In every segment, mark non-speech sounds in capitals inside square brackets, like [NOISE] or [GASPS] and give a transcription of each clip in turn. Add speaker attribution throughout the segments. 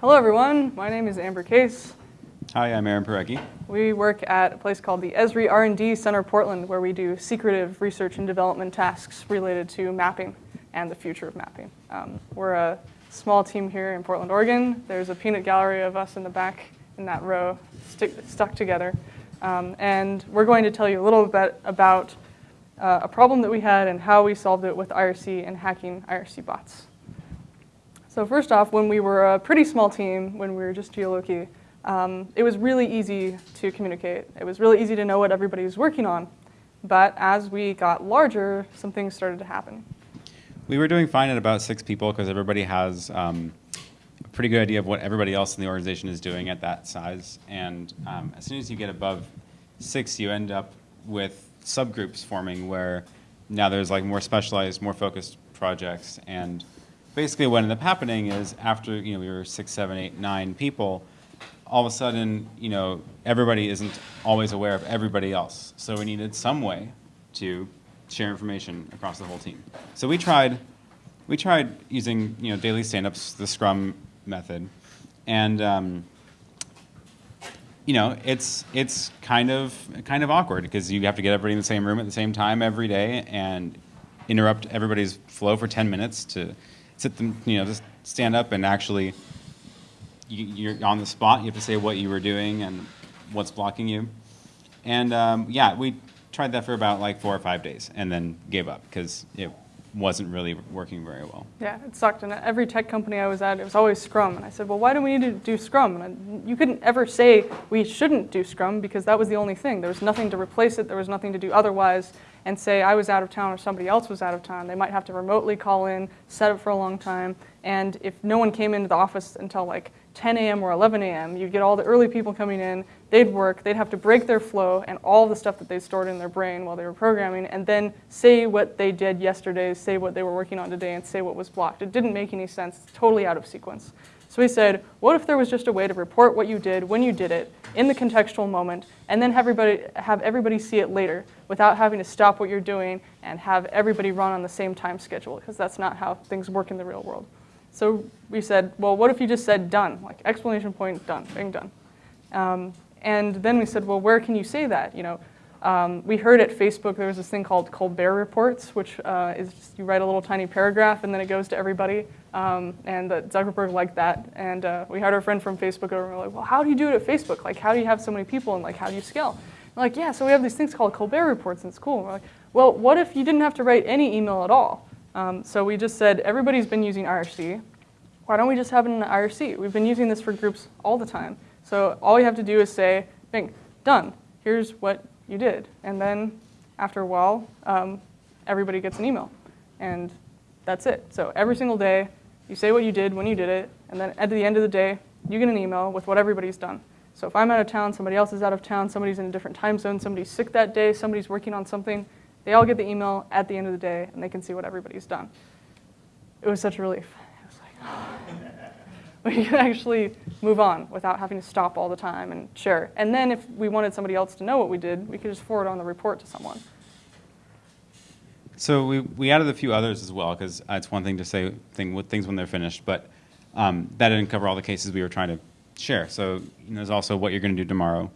Speaker 1: Hello, everyone. My name is Amber Case.
Speaker 2: Hi, I'm Aaron Parecki.
Speaker 1: We work at a place called the Esri R&D Center Portland, where we do secretive research and development tasks related to mapping and the future of mapping. Um, we're a small team here in Portland, Oregon. There's a peanut gallery of us in the back in that row, stick, stuck together. Um, and we're going to tell you a little bit about uh, a problem that we had and how we solved it with IRC and hacking IRC bots. So first off, when we were a pretty small team, when we were just Geoloqi, um, it was really easy to communicate. It was really easy to know what everybody was working on. But as we got larger, some things started to happen.
Speaker 2: We were doing fine at about six people because everybody has um, a pretty good idea of what everybody else in the organization is doing at that size. And um, as soon as you get above six, you end up with subgroups forming where now there's like more specialized, more focused projects. And basically what ended up happening is after you know we were six, seven, eight, nine people, all of a sudden you know everybody isn't always aware of everybody else. So we needed some way to share information across the whole team. So we tried we tried using you know daily stand-ups, the Scrum method, and um, you know it's it's kind of kind of awkward because you have to get everybody in the same room at the same time every day and interrupt everybody's flow for 10 minutes to sit them, you know, just stand up and actually, you, are on the spot. You have to say what you were doing and what's blocking you. And um, yeah, we tried that for about like four or five days and then gave up because it wasn't really working very well.
Speaker 1: Yeah, it sucked. And every tech company I was at, it was always Scrum. And I said, well, why do we need to do Scrum? And I, you couldn't ever say we shouldn't do Scrum because that was the only thing. There was nothing to replace it. There was nothing to do otherwise and say I was out of town or somebody else was out of town. They might have to remotely call in, set up for a long time, and if no one came into the office until like 10 a.m. or 11 a.m., you'd get all the early people coming in, they'd work, they'd have to break their flow and all the stuff that they stored in their brain while they were programming, and then say what they did yesterday, say what they were working on today, and say what was blocked. It didn't make any sense, it's totally out of sequence. So we said, what if there was just a way to report what you did when you did it in the contextual moment and then have everybody, have everybody see it later without having to stop what you're doing and have everybody run on the same time schedule because that's not how things work in the real world. So we said, well, what if you just said done, like explanation point, done, being done. Um, and then we said, well, where can you say that? You know, um, we heard at Facebook there was this thing called Colbert Reports, which uh, is just, you write a little tiny paragraph and then it goes to everybody. Um, and uh, Zuckerberg liked that. And uh, we had our friend from Facebook over and we are like, well, how do you do it at Facebook? Like, how do you have so many people and like, how do you scale? we're like, yeah, so we have these things called Colbert Reports and it's cool. And we're like, well, what if you didn't have to write any email at all? Um, so we just said, everybody's been using IRC. Why don't we just have it in IRC? We've been using this for groups all the time. So all you have to do is say, bing, done. Here's what you did. And then after a while, um, everybody gets an email. And that's it. So every single day, you say what you did when you did it, and then at the end of the day, you get an email with what everybody's done. So if I'm out of town, somebody else is out of town, somebody's in a different time zone, somebody's sick that day, somebody's working on something, they all get the email at the end of the day, and they can see what everybody's done. It was such a relief. Was like, [GASPS] we can actually move on without having to stop all the time and share. And then if we wanted somebody else to know what we did, we could just forward on the report to someone.
Speaker 2: So we, we added a few others as well, because it's one thing to say thing things when they're finished, but um, that didn't cover all the cases we were trying to share. So you know, there's also what you're going to do tomorrow.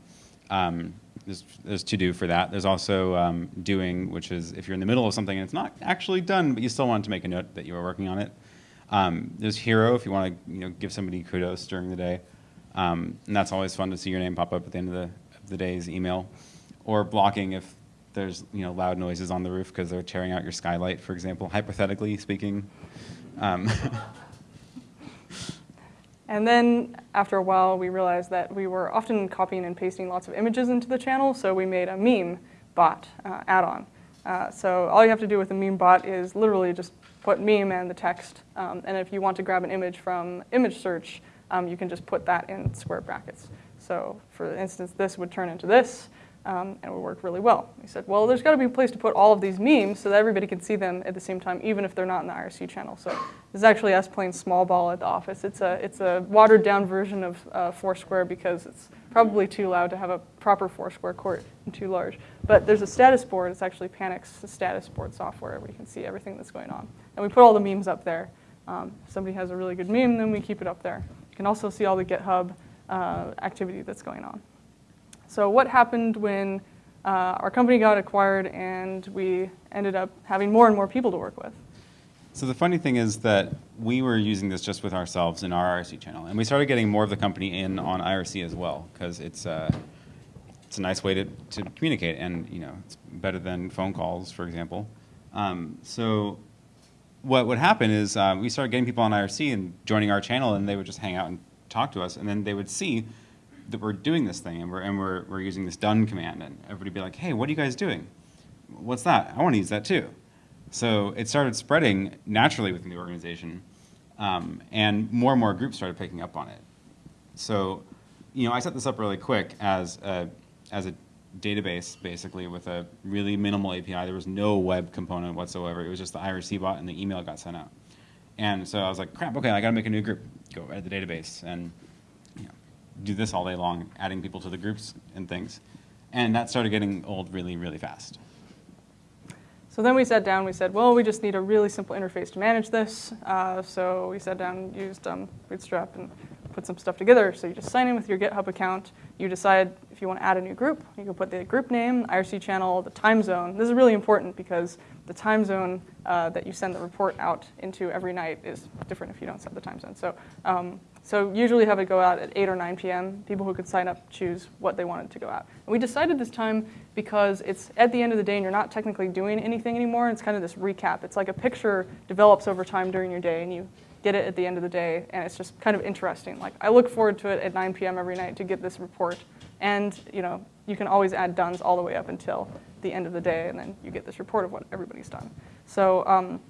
Speaker 2: Um, there's, there's to do for that. There's also um, doing, which is if you're in the middle of something and it's not actually done, but you still want to make a note that you were working on it. Um, there's hero if you want to you know, give somebody kudos during the day. Um, and that's always fun to see your name pop up at the end of the, of the day's email. Or blocking if there's you know, loud noises on the roof because they're tearing out your skylight, for example, hypothetically speaking. Um, [LAUGHS]
Speaker 1: and then after a while, we realized that we were often copying and pasting lots of images into the channel, so we made a meme bot uh, add-on. Uh, so all you have to do with a meme bot is literally just put meme and the text. Um, and if you want to grab an image from image search, um, you can just put that in square brackets. So for instance, this would turn into this, um, and it would work really well. We said, well, there's got to be a place to put all of these memes so that everybody can see them at the same time, even if they're not in the IRC channel. So this is actually us playing small ball at the office. It's a, it's a watered down version of uh, Foursquare because it's probably too loud to have a proper Foursquare court and too large. But there's a status board. It's actually Panic's status board software where you can see everything that's going on. And we put all the memes up there. Um, if somebody has a really good meme, then we keep it up there. You can also see all the GitHub uh, activity that's going on. So what happened when uh, our company got acquired and we ended up having more and more people to work with?
Speaker 2: So the funny thing is that we were using this just with ourselves in our IRC channel, and we started getting more of the company in on IRC as well because it's uh, it's a nice way to, to communicate, and you know it's better than phone calls, for example. Um, so what would happen is uh, we started getting people on IRC and joining our channel, and they would just hang out and talk to us, and then they would see that we're doing this thing, and we're and we're we're using this done command, and everybody be like, "Hey, what are you guys doing? What's that? I want to use that too." So it started spreading naturally within the organization, um, and more and more groups started picking up on it. So, you know, I set this up really quick as a, as a database, basically, with a really minimal API. There was no web component whatsoever. It was just the IRC bot and the email got sent out. And so I was like, crap, okay, I gotta make a new group. Go edit the database and do this all day long, adding people to the groups and things. And that started getting old really, really fast.
Speaker 1: So then we sat down, we said, well, we just need a really simple interface to manage this. Uh, so we sat down, used um, Bootstrap, and put some stuff together. So you just sign in with your GitHub account. You decide if you want to add a new group. You can put the group name, IRC channel, the time zone. This is really important because the time zone uh, that you send the report out into every night is different if you don't set the time zone. So um, so usually have it go out at 8 or 9 p.m. People who could sign up choose what they wanted to go out. And we decided this time because it's at the end of the day and you're not technically doing anything anymore. It's kind of this recap. It's like a picture develops over time during your day and you get it at the end of the day and it's just kind of interesting. Like I look forward to it at 9 p.m. every night to get this report. And you know, you can always add dones all the way up until the end of the day and then you get this report of what everybody's done. So um,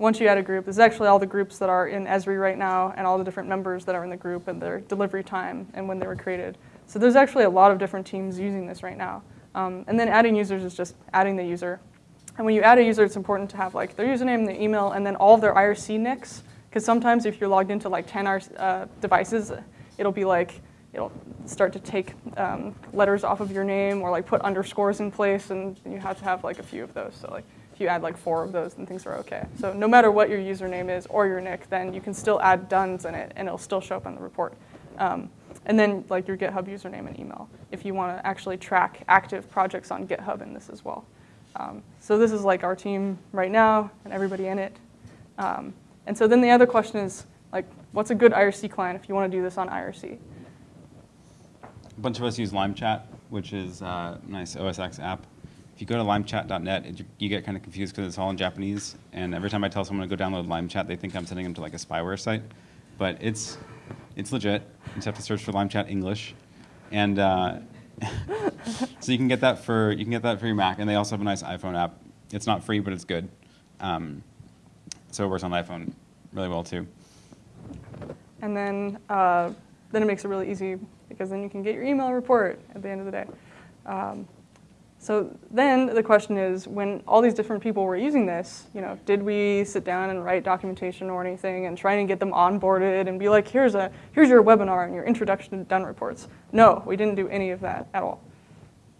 Speaker 1: once you add a group, this is actually all the groups that are in Esri right now and all the different members that are in the group and their delivery time and when they were created. So there's actually a lot of different teams using this right now. Um, and then adding users is just adding the user. And when you add a user, it's important to have like their username, their email, and then all of their IRC nicks. Because sometimes if you're logged into like 10 uh, devices, it'll be like, it'll start to take um, letters off of your name or like put underscores in place and you have to have like a few of those. So like you add like four of those, then things are okay. So no matter what your username is or your nick, then you can still add duns in it and it'll still show up on the report. Um, and then like your GitHub username and email if you want to actually track active projects on GitHub in this as well. Um, so this is like our team right now and everybody in it. Um, and so then the other question is like, what's a good IRC client if you want to do this on IRC?
Speaker 2: A bunch of us use LimeChat, which is a nice OS X app if you go to limechat.net, you get kind of confused because it's all in Japanese. And every time I tell someone to go download LimeChat, they think I'm sending them to like a spyware site. But it's, it's legit. You just have to search for LimeChat English. And uh, [LAUGHS] so you can get that for you can get that for your Mac. And they also have a nice iPhone app. It's not free, but it's good. Um, so it works on iPhone really well too.
Speaker 1: And then, uh, then it makes it really easy because then you can get your email report at the end of the day. Um, so then the question is, when all these different people were using this, you know, did we sit down and write documentation or anything and try and get them onboarded and be like, here's a here's your webinar and your introduction to done reports? No, we didn't do any of that at all.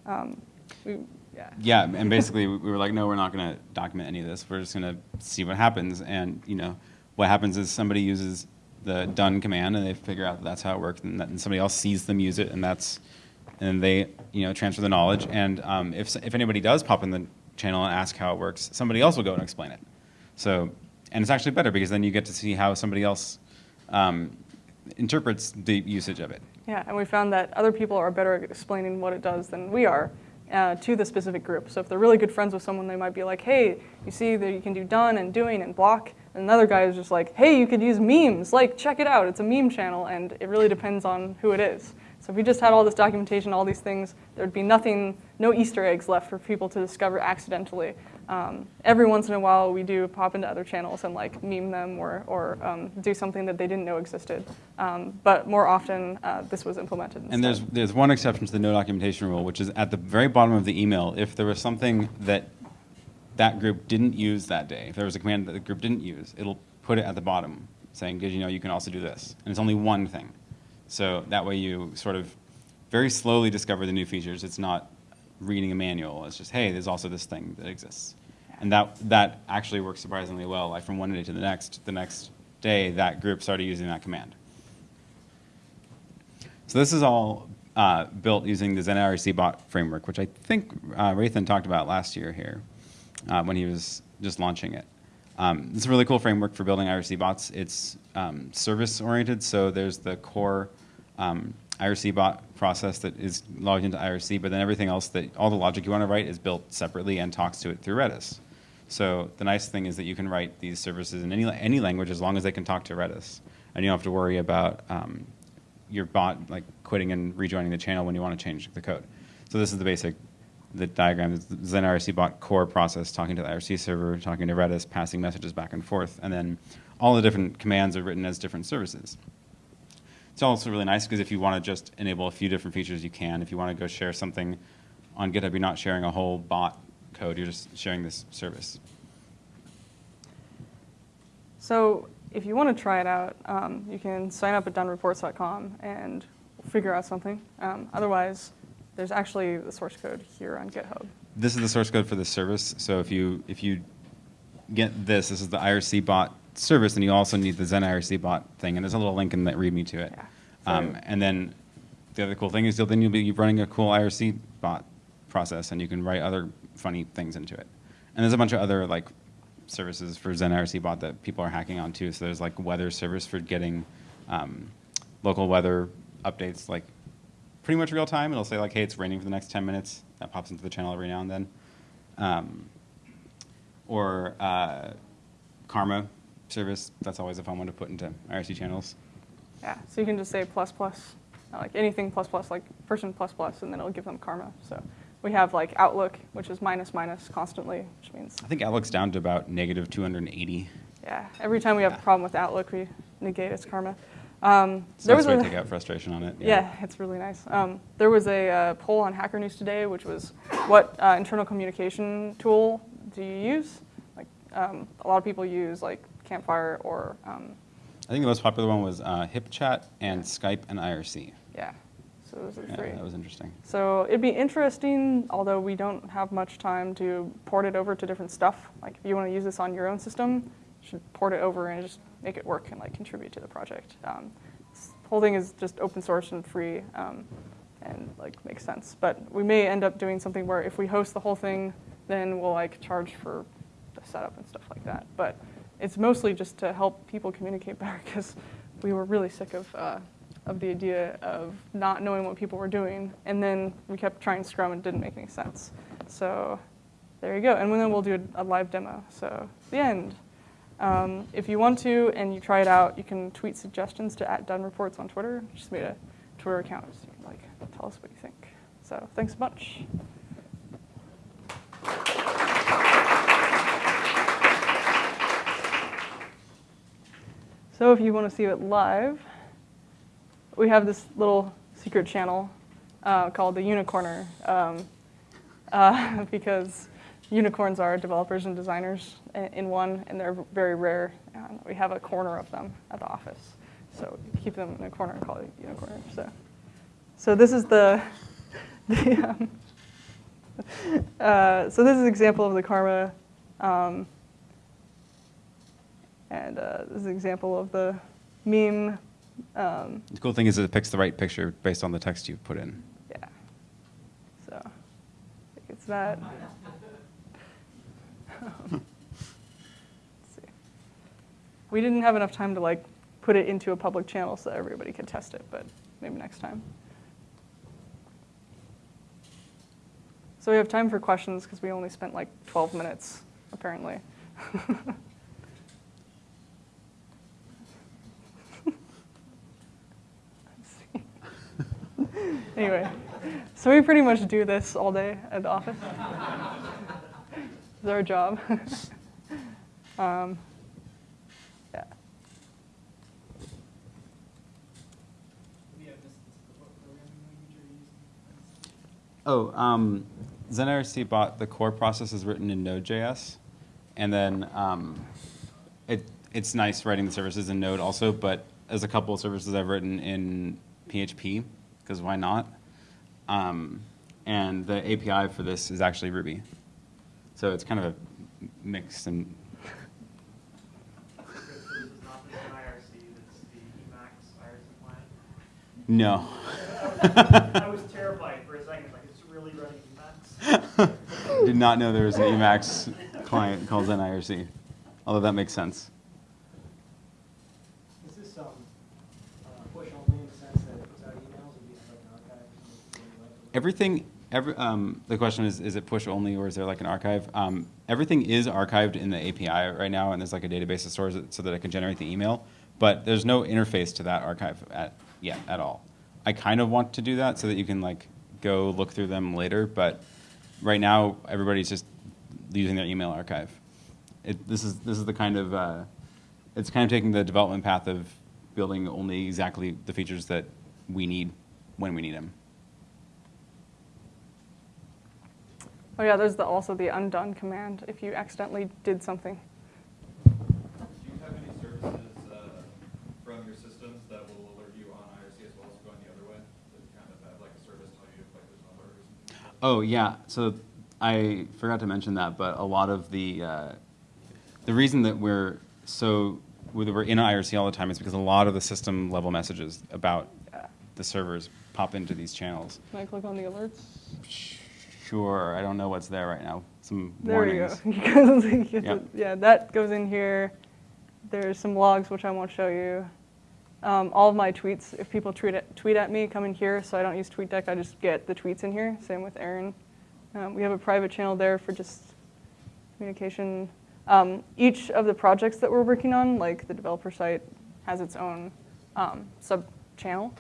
Speaker 1: Um, we,
Speaker 2: yeah. yeah, and basically we were like, no, we're not going to document any of this. We're just going to see what happens. And you know, what happens is somebody uses the done command and they figure out that that's how it works, and, that, and somebody else sees them use it, and that's and they you know transfer the knowledge. And um, if if anybody does pop in the channel and ask how it works, somebody else will go and explain it. So and it's actually better because then you get to see how somebody else um, interprets the usage of it.
Speaker 1: Yeah, and we found that other people are better at explaining what it does than we are. Uh, to the specific group. So if they're really good friends with someone, they might be like, hey, you see that you can do done and doing and block. And another guy is just like, hey, you could use memes. Like, check it out. It's a meme channel. And it really depends on who it is. So if we just had all this documentation, all these things, there'd be nothing, no Easter eggs left for people to discover accidentally. Um, every once in a while, we do pop into other channels and like meme them or, or um, do something that they didn't know existed. Um, but more often, uh, this was implemented. Instead.
Speaker 2: And there's there's one exception to the no documentation rule, which is at the very bottom of the email. If there was something that that group didn't use that day, if there was a command that the group didn't use, it'll put it at the bottom, saying, "Did you know you can also do this?" And it's only one thing. So that way you sort of very slowly discover the new features. It's not reading a manual. It's just, hey, there's also this thing that exists. And that, that actually works surprisingly well. Like from one day to the next, the next day, that group started using that command. So this is all uh, built using the Zen IRC bot framework, which I think uh, Wraithan talked about last year here uh, when he was just launching it. Um, it's a really cool framework for building IRC bots. It's um, service oriented, so there's the core um, IRC bot process that is logged into IRC, but then everything else that all the logic you want to write is built separately and talks to it through Redis. So the nice thing is that you can write these services in any any language as long as they can talk to Redis, and you don't have to worry about um, your bot like quitting and rejoining the channel when you want to change the code. So this is the basic the diagram. It's the Zen IRC bot core process talking to the IRC server, talking to Redis, passing messages back and forth, and then all the different commands are written as different services. It's also really nice because if you want to just enable a few different features, you can. If you want to go share something on GitHub, you're not sharing a whole bot code, you're just sharing this service.
Speaker 1: So if you want to try it out, um, you can sign up at donereports.com and figure out something. Um, otherwise, there's actually the source code here on GitHub.
Speaker 2: This is the source code for this service. So if you if you get this, this is the IRC bot service, and you also need the Zen IRC bot thing. And there's a little link in that README to it.
Speaker 1: Yeah.
Speaker 2: Um, and then the other cool thing is you'll, then you'll be running a cool IRC bot process, and you can write other funny things into it. And there's a bunch of other like services for Zen IRC bot that people are hacking on too. So there's like weather service for getting um, local weather updates, like pretty much real time. It'll say like, hey, it's raining for the next 10 minutes. That pops into the channel every now and then. Um, or uh, Karma service. That's always a fun one to put into IRC channels.
Speaker 1: Yeah, so you can just say plus plus, like anything plus plus, like person plus plus, and then it'll give them karma. So we have like Outlook, which is minus minus constantly, which means
Speaker 2: I think Outlook's down to about negative 280.
Speaker 1: yeah, every time we have a problem with Outlook, we negate its karma. Um,
Speaker 2: So
Speaker 1: there
Speaker 2: that's
Speaker 1: was a,
Speaker 2: take out frustration on it.
Speaker 1: Yeah, it's really nice. Um, there was a uh, poll on Hacker News today, which was what uh, internal communication tool do you use? Like um, a lot of people use like Campfire or um,
Speaker 2: I think the most popular one was uh, HipChat and Skype and IRC.
Speaker 1: yeah. So those are
Speaker 2: Yeah,
Speaker 1: three.
Speaker 2: that was interesting.
Speaker 1: So it'd be interesting, although we don't have much time to port it over to different stuff. Like if you want to use this on your own system, you should port it over and just make it work and like contribute to the project. Um, this whole thing is just open source and free, um, and like makes sense. But we may end up doing something where if we host the whole thing, then we'll like charge for the setup and stuff like that. But it's mostly just to help people communicate better because we were really sick of. Uh, of the idea of not knowing what people were doing, and then we kept trying Scrum and it didn't make any sense. So there you go. And then we'll do a, live demo. So the end. Um, if you want to and you try it out, you can tweet suggestions to at Done Reports on Twitter. Just made a Twitter account. So you can like tell us what you think. So thanks a bunch. So if you want to see it live, we have this little secret channel uh, called the Unicorner um, [LAUGHS] uh, because unicorns are developers and designers in one, and they're very rare. And we have a corner of them at the office, so keep them in a corner and call it Unicorner. So, so this is the, [LAUGHS] the um, [LAUGHS] uh, so this is an example of the karma, um, and uh, this is an example of the meme. Um,
Speaker 2: The cool thing is it picks the right picture based on the text you've put in.
Speaker 1: Yeah. So, I think it's that. [LAUGHS] Let's see. We didn't have enough time to like put it into a public channel so everybody could test it, but maybe next time. So we have time for questions because we only spent like 12 minutes, apparently. [LAUGHS] Let's see. Anyway, so we pretty much do this all day at the office. it's our job. [LAUGHS] um, yeah.
Speaker 2: Oh, um, ZenIRC bot, the core process is written in Node.js. And then um, it, it's nice writing the services in Node also, but there's a couple of services I've written in PHP, because why not? Um, and the API for this is actually Ruby. So it's kind of a mix and
Speaker 3: So this is not the IRC, that's the Emacs IRC client?
Speaker 2: no. [LAUGHS]
Speaker 4: I was terrified for a second, like, it's really running Emacs. [LAUGHS]
Speaker 2: Did not know there was an Emacs client called ZenIRC, although that makes sense.
Speaker 4: Is this, um, uh, push only in the sense that it puts out emails and being like an archive? and it's really like-
Speaker 2: Everything, every, um, the question is, is it push only or is there like an archive? Um, everything is archived in the API right now, and there's like a database that stores it so that it can generate the email. But there's no interface to that archive at yet at all. I kind of want to do that so that you can like go look through them later, but right now everybody's just using their email archive. It, this is this is the kind of uh, it's kind of taking the development path of building only exactly the features that we need when we need them.
Speaker 1: Oh yeah, there's the, also the undone command if you accidentally did something.
Speaker 3: Do you have any services uh, from your systems that will alert you on IRC as well as going the other way? That kind of have like a service tell you if like there's an alert or something?
Speaker 2: Oh yeah, so I forgot to mention that, but a lot of the uh, the reason that we're so whether we're in IRC all the time is because a lot of the system level messages about the servers pop into these channels.
Speaker 1: Can I click on the alerts?
Speaker 2: Sure, I don't know what's there right now. Some
Speaker 1: There
Speaker 2: warnings.
Speaker 1: you go. [LAUGHS]
Speaker 2: Yep.
Speaker 1: Yeah, that goes in here. There's some logs, which I won't show you. Um, all of my tweets, if people tweet at, tweet at me, come in here, so I don't use TweetDeck, I just get the tweets in here. Same with Aaron. Um, we have a private channel there for just communication. Um, each of the projects that we're working on, like the developer site, has its own um, sub channel.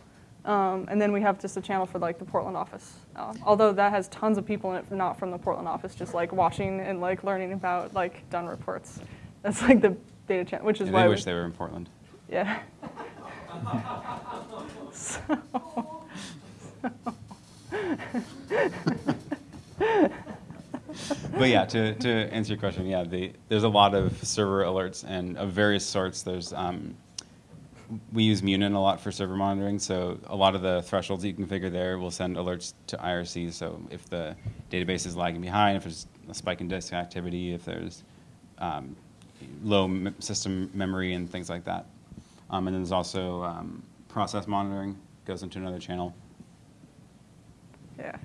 Speaker 1: Um, and then we have just a channel for like the Portland office. Um, although that has tons of people in it, not from the Portland office, just like watching and like learning about like done reports. [LAUGHS] That's like the data channel, which is
Speaker 2: Yeah,
Speaker 1: why
Speaker 2: they
Speaker 1: we-
Speaker 2: wish they were in Portland.
Speaker 1: yeah. [LAUGHS] so,
Speaker 2: but yeah, [LAUGHS] to, to answer your question, yeah, the, there's a lot of server alerts and of various sorts. There's um, we use Munin a lot for server monitoring, so a lot of the thresholds you configure there will send alerts to IRC. So if the database is lagging behind, if there's a spike in disk activity, if there's um, low system memory and things like that. Um, and then there's also um, process monitoring goes into another channel.
Speaker 1: yeah.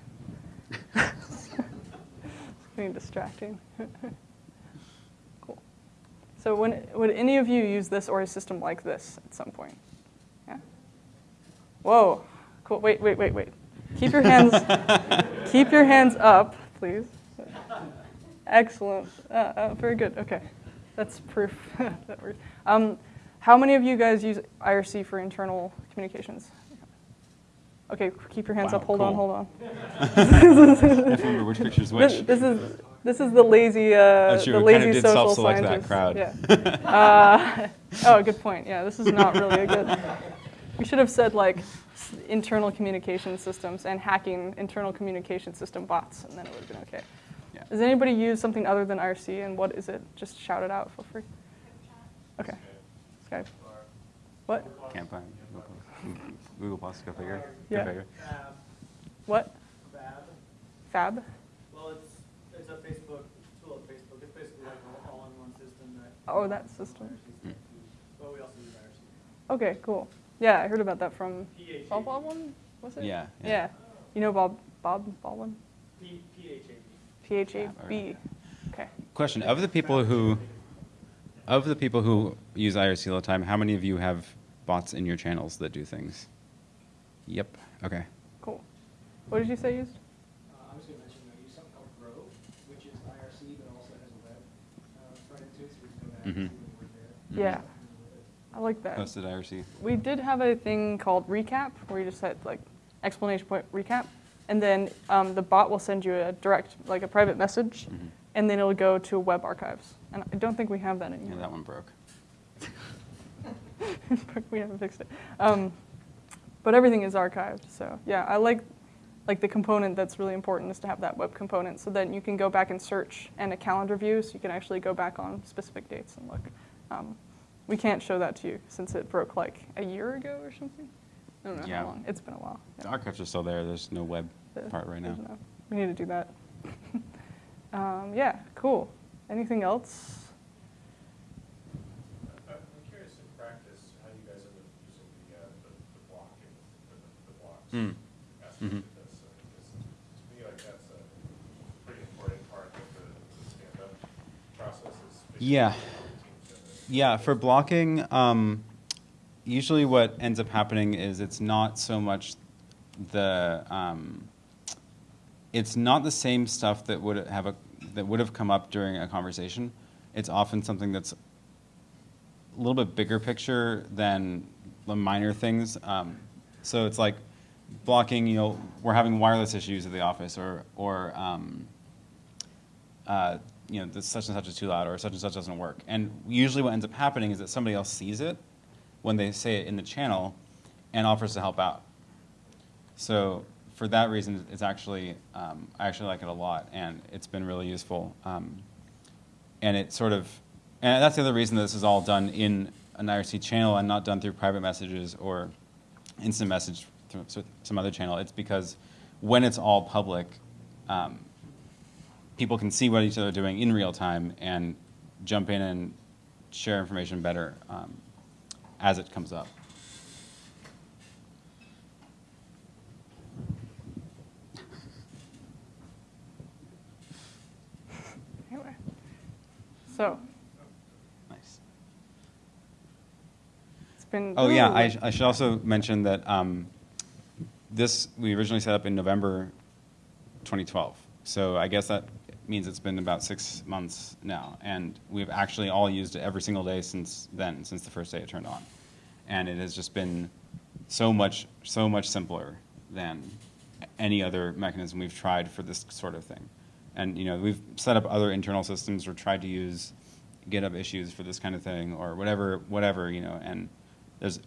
Speaker 1: [LAUGHS] it's getting distracting. [LAUGHS] cool. So when, would any of you use this or a system like this at some point? Yeah? Whoa, cool, wait, wait, wait, wait. Keep your hands, [LAUGHS] keep your hands up, please. Excellent, uh, uh, very good, okay. That's proof [LAUGHS] that works. Um, how many of you guys use IRC for internal communications? Okay, keep your hands
Speaker 2: Wow,
Speaker 1: up, hold on, hold on. [LAUGHS]
Speaker 2: I have remember which picture's
Speaker 1: This,
Speaker 2: which.
Speaker 1: this is this is the lazy uh, the lazy
Speaker 2: kinda did
Speaker 1: social
Speaker 2: self-select that
Speaker 1: scientist.
Speaker 2: crowd.
Speaker 1: Yeah. [LAUGHS] Uh, [LAUGHS] oh, good point. Yeah, this is not really a good. [LAUGHS] We should have said like s- internal communication systems and hacking internal communication system bots, and then it would have been okay.
Speaker 2: Yeah.
Speaker 1: Does anybody use something other than IRC, and what is it? Just shout it out. Feel free. Okay. Skype. What?
Speaker 2: Can't find Google Plus. Google go figure. Go
Speaker 1: Yeah.
Speaker 2: figure.
Speaker 4: Phab,
Speaker 1: What?
Speaker 4: Phab.
Speaker 1: Phab?
Speaker 4: Well, it's, it's a Facebook, tool of Facebook. It's basically like an all-in-one system that.
Speaker 1: Oh, that system.
Speaker 4: But we also use IRC.
Speaker 1: Okay, cool. Yeah, I heard about that from
Speaker 4: PHAB.
Speaker 1: Bob Baldwin. Was it?
Speaker 2: Yeah, yeah.
Speaker 1: Yeah. You know Bob Bob Baldwin?
Speaker 4: P, PHAB.
Speaker 1: P H A B. Okay.
Speaker 2: Question, of the people who, of the people who use IRC all the time, how many of you have bots in your channels that do things? Yep, okay.
Speaker 1: Cool. What did you say used?
Speaker 4: Uh, I was gonna mention, I use something called Grove, which is IRC, but also has a web, uh, front end to it, so we can go back
Speaker 2: Mhm.
Speaker 4: and see when we're.
Speaker 1: Yeah. I like that.
Speaker 2: Hosted IRC.
Speaker 1: We did have a thing called recap where you just had like explanation point recap, and then um, the bot will send you a direct, like a private message,
Speaker 2: Mhm.
Speaker 1: and then it'll go to web archives. And I don't think we have that
Speaker 2: Yeah,
Speaker 1: anymore.
Speaker 2: that one broke. [LAUGHS]
Speaker 1: we haven't fixed it. Um, but everything is archived. So yeah, I like like the component that's really important is to have that web component, so then you can go back and search and a calendar view, so you can actually go back on specific dates and look. Um, we can't show that to you since it broke like a year ago or something. I don't know
Speaker 2: Yeah.
Speaker 1: how long. It's been a while.
Speaker 2: The archives are still there, there's no web
Speaker 1: The-
Speaker 2: part right now.
Speaker 1: no- we need to do that. [LAUGHS] um, yeah, cool. Anything else?
Speaker 5: I'm I'm curious in practice, how you guys end up using the, uh, the, the block and the, the blocks.
Speaker 2: Hmm. Mhm.
Speaker 5: That's, uh, it's- To me, like, that's a pretty important part of the the stand-up process is. making
Speaker 2: Yeah. Yeah, for blocking, um, usually what ends up happening is it's not so much the, um, it's not the same stuff that would have a, that would have come up during a conversation. It's often something that's a little bit bigger picture than the minor things. Um, so it's like blocking, you know, we're having wireless issues at the office or, or, um, uh, you know, this such and such is too loud or such and such doesn't work. And usually what ends up happening is that somebody else sees it when they say it in the channel and offers to help out. So for that reason, it's actually, um, I actually like it a lot and it's been really useful. Um, and it sort of, and that's the other reason that this is all done in an IRC channel and not done through private messages or instant message through some other channel. It's because when it's all public, um, people can see what each other are doing in real time and jump in and share information better um, as it comes up.
Speaker 1: So
Speaker 2: Nice.
Speaker 1: it's been.
Speaker 2: Oh yeah, I, I should also mention that um, this we originally set up in November 2012. So I guess that means it's been about six months now, and we've actually all used it every single day since then, since the first day it turned on, and it has just been so much so much simpler than any other mechanism we've tried for this sort of thing. And you know, we've set up other internal systems or tried to use GitHub issues for this kind of thing or whatever, whatever, you know, and there's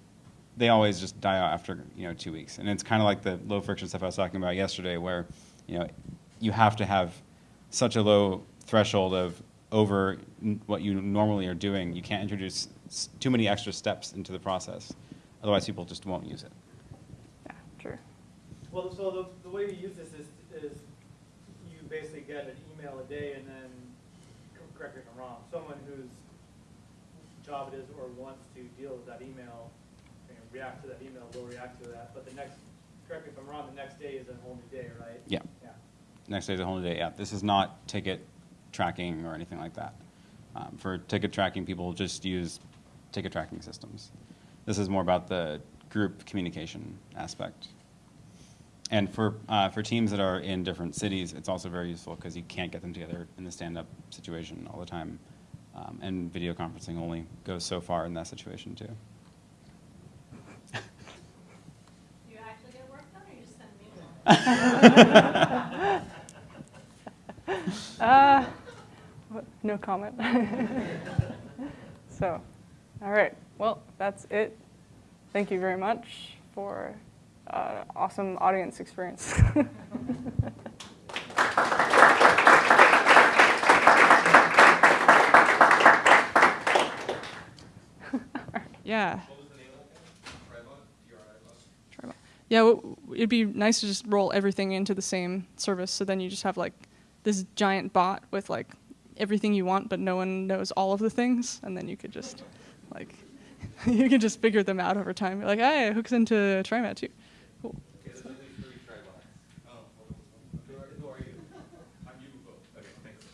Speaker 2: they always just die out after you know two weeks. And it's kind of like the low friction stuff I was talking about yesterday, where you know you have to have such a low threshold of over n- what you normally are doing. You can't introduce s- too many extra steps into the process, otherwise people just won't use it.
Speaker 1: Yeah, true.
Speaker 6: Well, so the, the way you use this is, is you basically get an email a day and then, correct me if I'm wrong, someone whose job it is or wants to deal with that email, and react to that email, will react to that, but the next, correct me if I'm wrong, the next day is a whole new day, right?
Speaker 2: Yeah.
Speaker 6: Yeah.
Speaker 2: Next day is a whole new day. Yeah, this is not ticket tracking or anything like that. Um, for ticket tracking, people just use ticket tracking systems. This is more about the group communication aspect. And for uh, for teams that are in different cities, it's also very useful because you can't get them together in the stand-up situation all the time. Um, and video conferencing only goes so far in that situation too. [LAUGHS]
Speaker 7: You actually get work done, or you just send me one? [LAUGHS]
Speaker 1: Uh, no comment. [LAUGHS] so, all right. Well, that's it. Thank you very much for uh, awesome audience experience. [LAUGHS] [LAUGHS] yeah. Yeah, it'd be nice to just roll everything into the same service, so then you just have like this giant bot with like everything you want, but no one knows all of the things, and then you could just like [LAUGHS] you could just figure them out over time. You're like, hey, it hooks into TriMet too. Cool.
Speaker 3: Okay, there's only three Tribots. Who are, who are you? I'm Yubuko. Okay, thanks.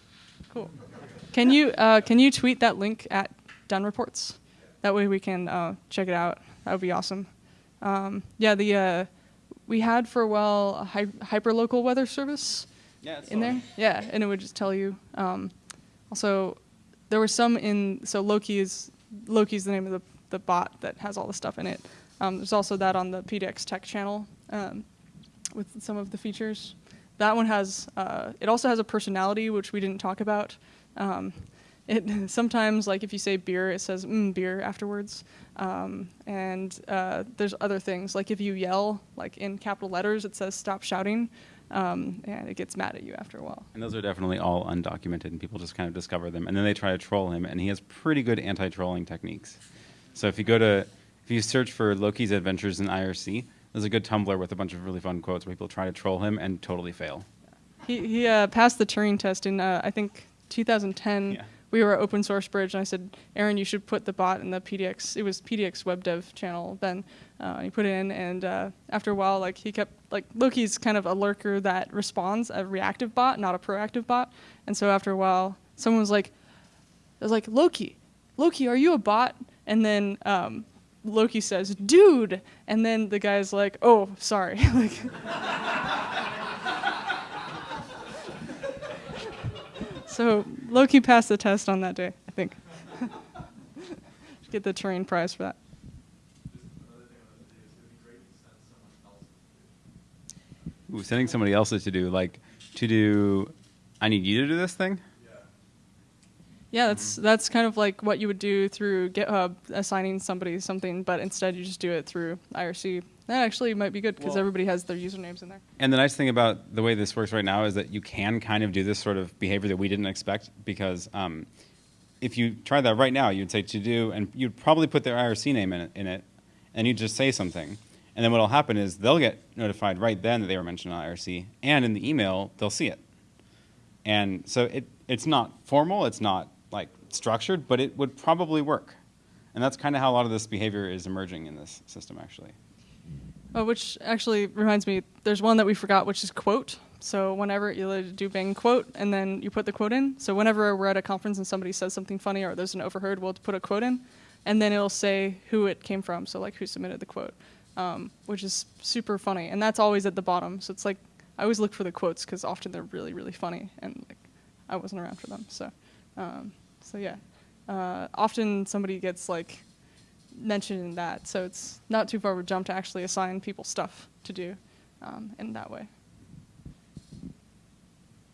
Speaker 1: Cool. Can you uh, can you tweet that link at Done Reports? That way we can uh, check it out. That would be awesome. Um, yeah, the uh, we had for a while a hy- hyperlocal weather service
Speaker 2: Yeah, it's
Speaker 1: in there. Yeah, and it would just tell you. Um, also, there were some in so Loqi is Loqi's the name of the the bot that has all the stuff in it. Um, there's also that on the PDX Tech channel um, with some of the features. That one has uh, it also has a personality which we didn't talk about. Um, it [LAUGHS] sometimes like if you say beer, it says mm, beer afterwards. Um, and uh, there's other things like if you yell like in capital letters, it says stop shouting, um, and it gets mad at you after a while.
Speaker 2: And those are definitely all undocumented, and people just kind of discover them, and then they try to troll him, and he has pretty good anti-trolling techniques. So if you go to, if you search for Loqi's Adventures in IRC, there's a good Tumblr with a bunch of really fun quotes where people try to troll him and totally fail.
Speaker 1: He he uh, passed the Turing test in uh, I think 2010
Speaker 2: Yeah.
Speaker 1: We were open source bridge, and I said, Aaron, you should put the bot in the PDX. It was PDX web dev channel then. Uh, he put it in, and uh, after a while, like he kept like Loqi's kind of a lurker that responds, a reactive bot, not a proactive bot. And so after a while, someone was like, I was like, Loqi, Loqi, are you a bot? And then um, Loqi says, dude. And then the guy's like, oh, sorry. [LAUGHS] like, so Loqi passed the test on that day, I think. [LAUGHS] Get the Turing Prize for that.
Speaker 2: Ooh, sending somebody else's to do like to do. I need you to do this thing.
Speaker 1: Yeah, that's that's kind of like what you would do through GitHub, assigning somebody something, but instead you just do it through IRC. That actually might be good because
Speaker 2: Well-
Speaker 1: everybody has their usernames in there.
Speaker 2: And the nice thing about the way this works right now is that you can kind of do this sort of behavior that we didn't expect because um, if you try that right now, you'd say to do, and you'd probably put their IRC name in it, in it and you'd just say something. And then what'll happen is they'll get notified right then that they were mentioned on IRC, and in the email they'll see it. And so it, it's not formal, it's not like structured, but it would probably work. And that's kind of how a lot of this behavior is emerging in this system, actually.
Speaker 1: Oh, which actually reminds me, there's one that we forgot, which is quote. So whenever you do bang quote, and then you put the quote in. So whenever we're at a conference and somebody says something funny or there's an overheard, we'll put a quote in, and then it'll say who it came from. So like who submitted the quote, um, which is super funny, and that's always at the bottom. So it's like I always look for the quotes because often they're really really funny, and like I wasn't around for them. So um, so yeah, uh, often somebody gets like mentioned in that. So it's not too far of a jump to actually assign people stuff to do um, in that way.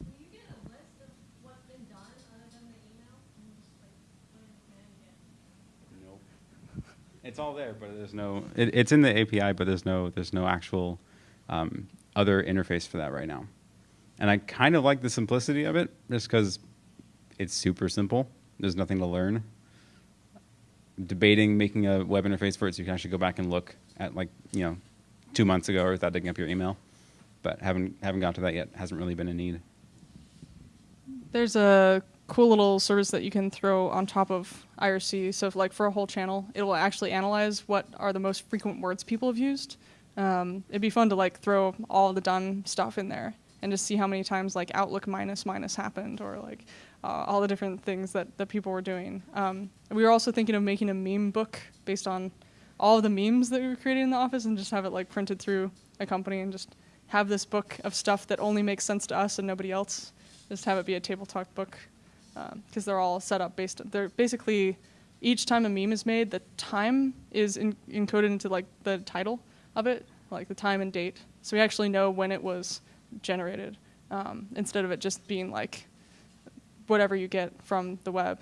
Speaker 7: Will you get a list of what's been done other than the email? And just like put in the command again? [LAUGHS]
Speaker 2: It's all there, but there's no. It, it's in the API, but there's no. There's no actual um, other interface for that right now. And I kind of like the simplicity of it, just because it's super simple. There's nothing to learn. Debating making a web interface for it, so you can actually go back and look at like you know, two months ago or without digging up your email, but haven't haven't got to that yet. Hasn't really been a need.
Speaker 1: There's a cool little service that you can throw on top of IRC. So if, like for a whole channel, it will actually analyze what are the most frequent words people have used. Um, it'd be fun to like throw all the done stuff in there and just see how many times like Outlook minus minus happened or like uh, all the different things that, that people were doing. Um, we were also thinking of making a meme book based on all of the memes that we were creating in the office and just have it like printed through a company and just have this book of stuff that only makes sense to us and nobody else. Just have it be a table talk book because they're all set up based. They're basically each time a meme is made, the time is in, encoded into like the title of it, like the time and date. So we actually know when it was generated um, instead of it just being like whatever you get from the web.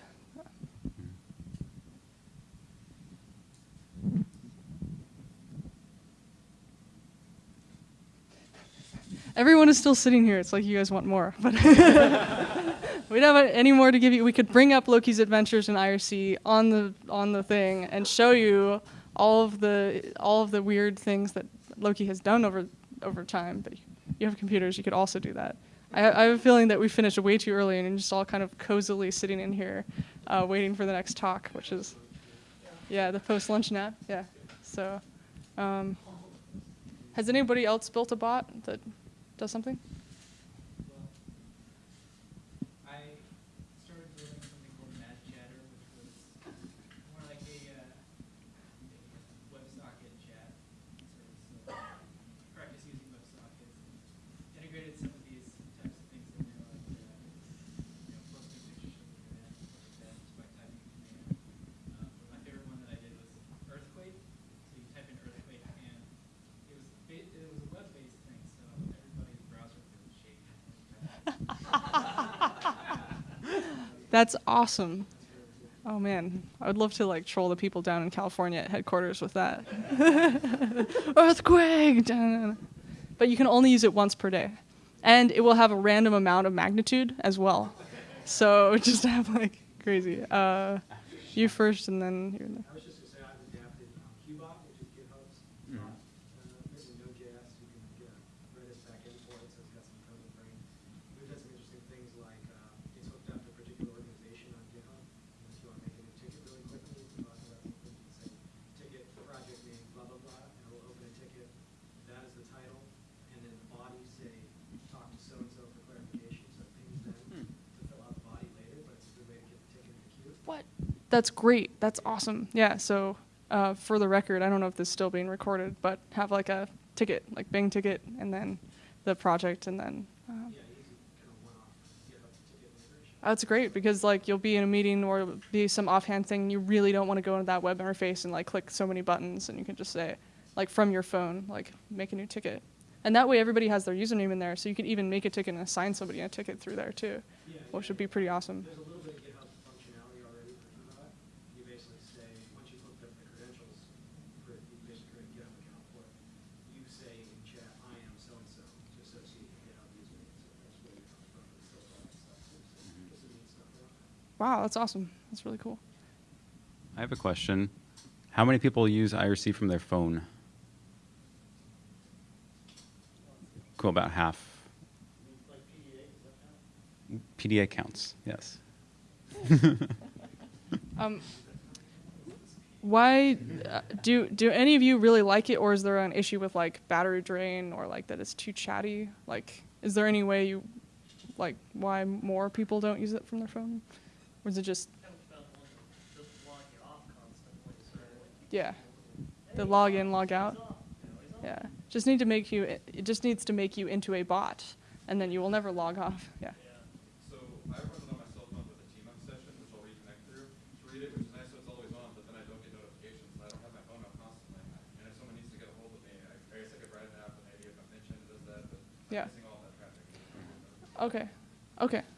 Speaker 1: Everyone is still sitting here. It's like you guys want more, but [LAUGHS] we don't have any more to give you. We could bring up Loqi's adventures in IRC on the on the thing and show you all of the all of the weird things that Loqi has done over over time. But you have computers, you could also do that. I, I have a feeling that we finished way too early and just all kind of cozily sitting in here, uh, waiting for the next talk, which is yeah, the post lunch nap. Yeah. So, um, has anybody else built a bot that does something?
Speaker 4: I started building something called Mad Chatter, which was more like a uh, WebSocket chat service. So practice using WebSockets. Integrated some of these types of things in there, like uh, you know, posting pictures from the internet, stuff like that, just by typing a command. Um, but my favorite one that I did was earthquake. So you type in earthquake, and it was ba- it was a web-based thing, so everybody's browser would shake.
Speaker 1: That's awesome. Oh man, I would love to like troll the people down in California at headquarters with that. [LAUGHS] Earthquake! But you can only use it once per day. And it will have a random amount of magnitude as well. So [LAUGHS] just have like crazy. Uh, you first and then you.
Speaker 4: I was just gonna say I've adapted um, Hubot, which is GitHub's bot, uh, written Node.js. You can get a Redis backend for it, so it's got some code to bring. We've done some interesting things like uh, it's hooked up to a particular organization on GitHub,
Speaker 1: That's great. That's awesome. Yeah. So uh, for the record, I don't know if this is still being recorded, but have like a ticket, like Bing ticket, and then the project, and then. Um,
Speaker 4: Yeah, easy, kind of one-off, get up the ticket integration.
Speaker 1: that's great because like you'll be in a meeting or it'll be some offhand thing you really don't want to go into that web interface and like click so many buttons and you can just say like from your phone like make a new ticket and that way everybody has their username in there so you can even make a ticket and assign somebody a ticket through there too
Speaker 4: Yeah,
Speaker 1: which would be pretty awesome
Speaker 4: There's a little bit of GitHub functionality already for GitHub. You basically say, once you've hooked up the credentials, for, you basically create a GitHub account for it. You say in chat, I am so-and-so, to associate the GitHub username, so that's where it comes from, it still all that stuff, too, so just some neat stuff around that.
Speaker 1: Wow that's awesome that's really cool
Speaker 2: I have a question. How many people use IRC from their phone? Cool, about half.
Speaker 6: Like PDA, count?
Speaker 2: PDA counts, yes. [LAUGHS]
Speaker 1: um, why uh, do do any of you really like it or is there an issue with like battery drain or like that it's too chatty like is there any way you like why more people don't use it from their phone or is it just yeah. the log in log out? Yeah. Just need to make you it just needs to make you into a bot and then you will never log off. Yeah. Yeah. Okay.
Speaker 8: run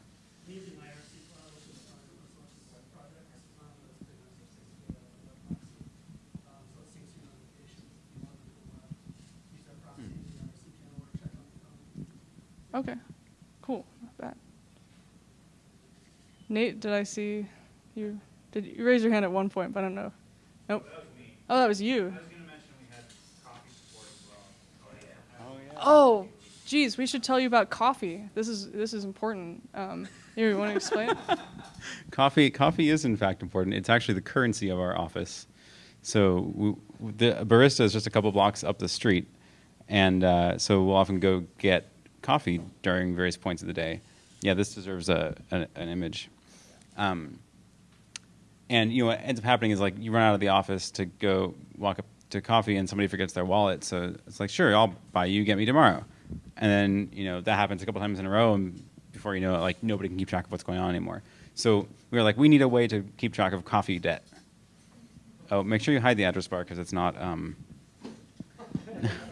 Speaker 1: Okay, cool, not bad. Nate, did I see you? Did you raise your hand at one point? But I don't know. Nope.
Speaker 5: That was me.
Speaker 1: Oh, that was you.
Speaker 5: I was gonna mention we had coffee support as well. Oh, yeah.
Speaker 1: Oh, geez, we should tell you about coffee. This is this is important. Um, here, you want to [LAUGHS] explain?
Speaker 2: Coffee, coffee is in fact important. It's actually the currency of our office. So we, the barista is just a couple blocks up the street, and uh, so we'll often go get coffee during various points of the day. Yeah, this deserves a, an, an image. Um, and you know what ends up happening is like you run out of the office to go walk up to coffee, and somebody forgets their wallet. So it's like, sure, I'll buy you, get me tomorrow. And then you know that happens a couple times in a row, and before you know it, like nobody can keep track of what's going on anymore. So we were like, we need a way to keep track of coffee debt. Oh, make sure you hide the address bar because it's not. Um, [LAUGHS]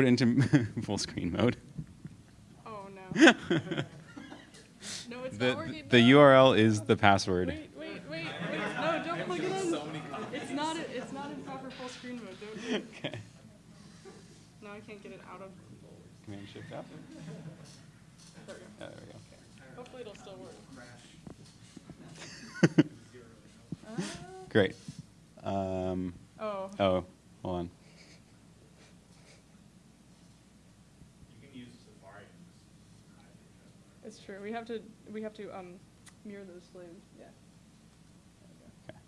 Speaker 2: put it into [LAUGHS] full screen mode.
Speaker 1: Oh no. [LAUGHS] no, it's
Speaker 2: The,
Speaker 1: not working.
Speaker 2: the
Speaker 1: no.
Speaker 2: URL is the password.
Speaker 1: Wait, wait, wait, wait. No, don't plug it in. It's not. It's not in proper full screen mode. Don't [LAUGHS] do.
Speaker 2: Okay.
Speaker 1: No, I can't get it out of.
Speaker 2: Command shift up.
Speaker 1: There we go.
Speaker 2: Yeah, there we go. Okay.
Speaker 1: Hopefully, it'll still work.
Speaker 2: Great. Um,
Speaker 1: Oh.
Speaker 2: oh, hold on.
Speaker 5: You can use Safari and just hide the address bar.
Speaker 1: It's true. We have to we have to um mirror those flames. Yeah.
Speaker 2: Okay.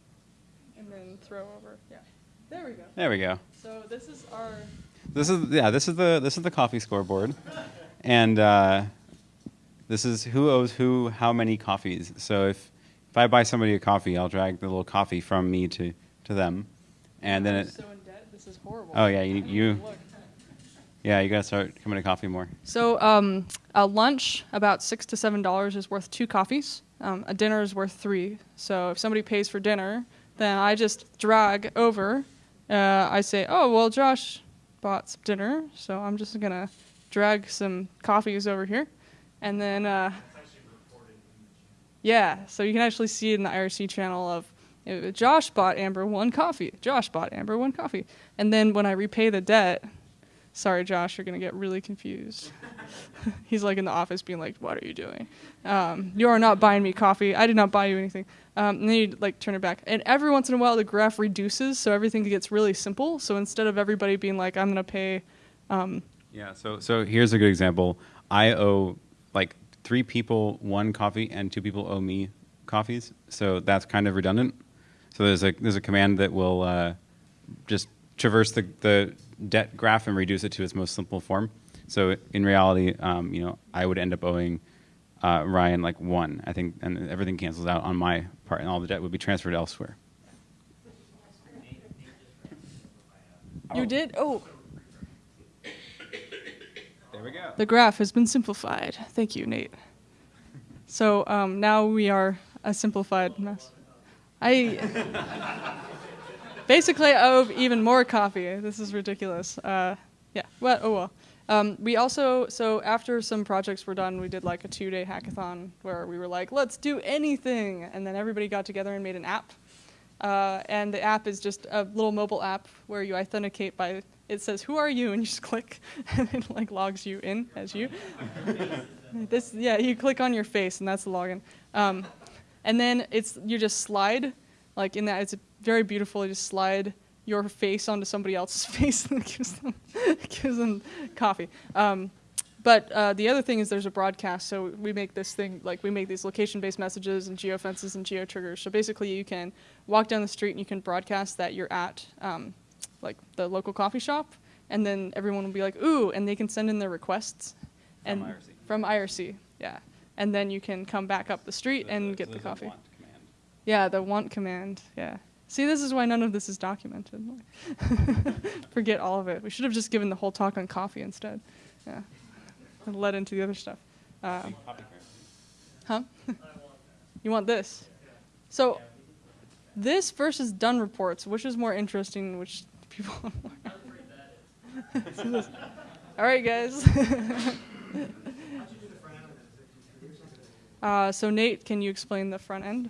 Speaker 1: And then throw over. Yeah. There we go.
Speaker 2: There we go.
Speaker 1: So this is our
Speaker 2: This is yeah. This is the this is the coffee scoreboard, and uh, this is who owes who how many coffees. So if if I buy somebody a coffee, I'll drag the little coffee from me to to them, and then
Speaker 1: I'm
Speaker 2: it,
Speaker 1: so in debt. This is horrible.
Speaker 2: Oh, yeah, you- you-
Speaker 1: look.
Speaker 2: Yeah, you gotta start coming to coffee more.
Speaker 1: So um, a lunch about six to seven dollars is worth two coffees. Um, a dinner is worth three. So if somebody pays for dinner, then I just drag over. Uh, I say, oh well, Josh bought some dinner, so I'm just gonna drag some coffees over here, and then uh,
Speaker 5: It's actually reported in the channel.
Speaker 1: yeah, so you can actually see it in the IRC channel of uh, Josh bought Amber one coffee. Josh bought Amber one coffee, and then when I repay the debt, sorry Josh, you're gonna get really confused. [LAUGHS] He's like in the office being like, "What are you doing? Um, you are not buying me coffee. I did not buy you anything." Um, and then you like turn it back, and every once in a while the graph reduces, so everything gets really simple. So instead of everybody being like, "I'm gonna pay," um,
Speaker 2: Yeah. So so here's a good example. I owe like three people one coffee, and two people owe me coffees. So that's kind of redundant. So there's a there's a command that will uh, just traverse the, the debt graph and reduce it to its most simple form. So in reality, um, you know, I would end up owing uh, Ryan like one, I think, and everything cancels out on my part, and all the debt would be transferred elsewhere.
Speaker 1: You did? Oh,
Speaker 2: There we go.
Speaker 1: the graph has been simplified. Thank you, Nate. So um, now we are a simplified mess. I basically owe even more coffee. This is ridiculous. Uh, yeah. Well, oh well. Um, we also so after some projects were done, we did like a two-day hackathon where we were like, let's do anything, and then everybody got together and made an app. Uh, and the app is just a little mobile app where you authenticate by it says who are you [LAUGHS] and you just click and it like logs you in as you. [LAUGHS] this yeah you click on your face and that's the login. Um, and then it's you just slide like in that it's very beautiful. You just slide your face onto somebody else's [LAUGHS] face and gives them gives them coffee. Um, but uh, the other thing is there's a broadcast, so we make this thing like we make these location-based messages and geofences and geo-triggers. So basically, you can walk down the street and you can broadcast that you're at um, like the local coffee shop, and then everyone will be like, "Ooh," and they can send in their requests.
Speaker 2: From
Speaker 1: and
Speaker 2: IRC.
Speaker 1: From IRC, yeah. And then you can come back up the street
Speaker 2: So
Speaker 1: and get
Speaker 2: so
Speaker 1: the coffee. Yeah, the want command. Yeah. See, this is why none of this is documented. [LAUGHS] Forget all of it. We should have just given the whole talk on coffee instead. Yeah. And led into the other stuff. Uh, huh? [LAUGHS] you want this? So, this versus done reports, which is more interesting? Which people? more? [LAUGHS] All right, guys. uh, so Nate, can you explain the front end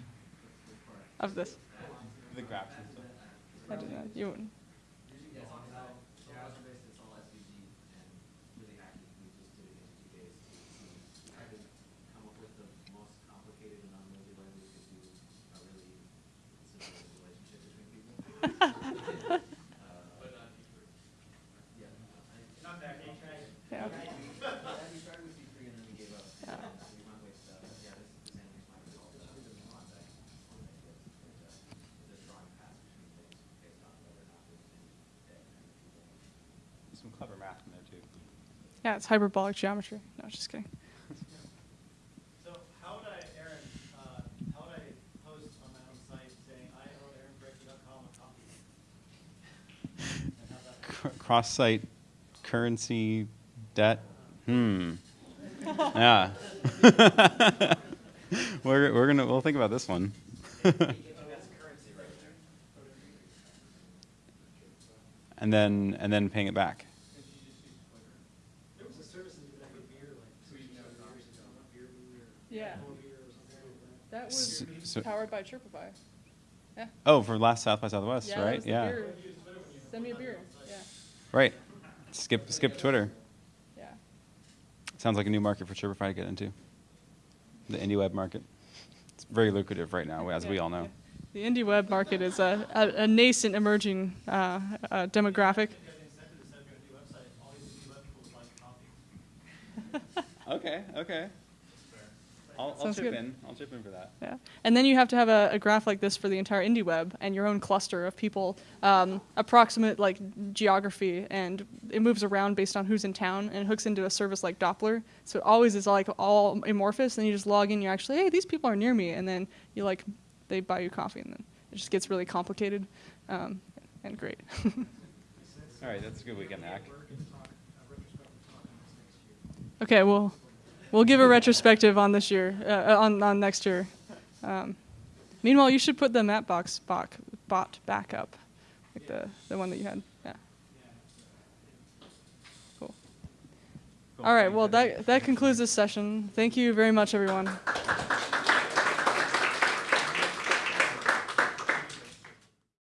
Speaker 1: of this?
Speaker 2: The graphs and stuff.
Speaker 1: I don't know. You wouldn't.
Speaker 9: come [LAUGHS] up [LAUGHS] with the most complicated and unwieldy way we could do a really simple relationship between people. Uh, Yeah.
Speaker 6: Not that, can you try it?
Speaker 1: Yeah.
Speaker 9: Yeah, we started with C3 and then we gave up.
Speaker 1: Yeah.
Speaker 9: And so we went with, uh, yeah, this, this animation might be called, uh, context. It's a- it's a drawing path between things based on whether or not there's any dead people.
Speaker 2: Some clever math in there too.
Speaker 1: Yeah, it's hyperbolic geometry. No, just kidding.
Speaker 6: So how would I, Aaron, uh, how would I post on my site saying, I owe aaronparecki.com a copy? And how's that?
Speaker 2: Cross-site currency debt. Hmm. [LAUGHS] yeah. [LAUGHS] we're we're gonna we'll think about this one. [LAUGHS] and then and then paying it back.
Speaker 8: There was a service that did that with beer, like, two years ago, not beer, beer,
Speaker 1: Yeah.
Speaker 8: or beer or something like that.
Speaker 1: That was
Speaker 2: S- so-
Speaker 1: powered by Chirpify. Yeah.
Speaker 2: Oh, for last South by Southwest,
Speaker 1: yeah, that
Speaker 2: right?
Speaker 1: was the
Speaker 2: Yeah.
Speaker 1: beer. Send me a beer. Yeah.
Speaker 2: Right. Skip skip Twitter.
Speaker 1: Yeah.
Speaker 2: Sounds like a new market for Chirpify to get into. The indie web market. It's very lucrative right now, as we all know.
Speaker 1: The indie web market is a, a, a nascent emerging uh, uh, demographic.
Speaker 6: You guys incentive to set up your new website, all these new web tools like coffee. [LAUGHS]
Speaker 2: Okay, okay. I'll, I'll
Speaker 1: Sounds
Speaker 2: chip
Speaker 1: good.
Speaker 2: in. I'll chip in for that.
Speaker 1: Yeah. And then you have to have a, a graph like this for the entire indie web and your own cluster of people, um, approximate like geography, and it moves around based on who's in town and hooks into a service like Dopplr. So it always is like all amorphous. And you just log in, you're actually, hey, these people are near me, and then you like, they buy you coffee, and then it just gets really complicated um, and great. [LAUGHS]
Speaker 2: All right, that's a good weekend hack.
Speaker 1: okay, well, we'll give a retrospective on this year, uh, on on next year. Um, meanwhile, you should put the Mapbox bot, bot back up, like the, the one that you had. Yeah. Cool. All right. Well, that that concludes this session. Thank you very much, everyone.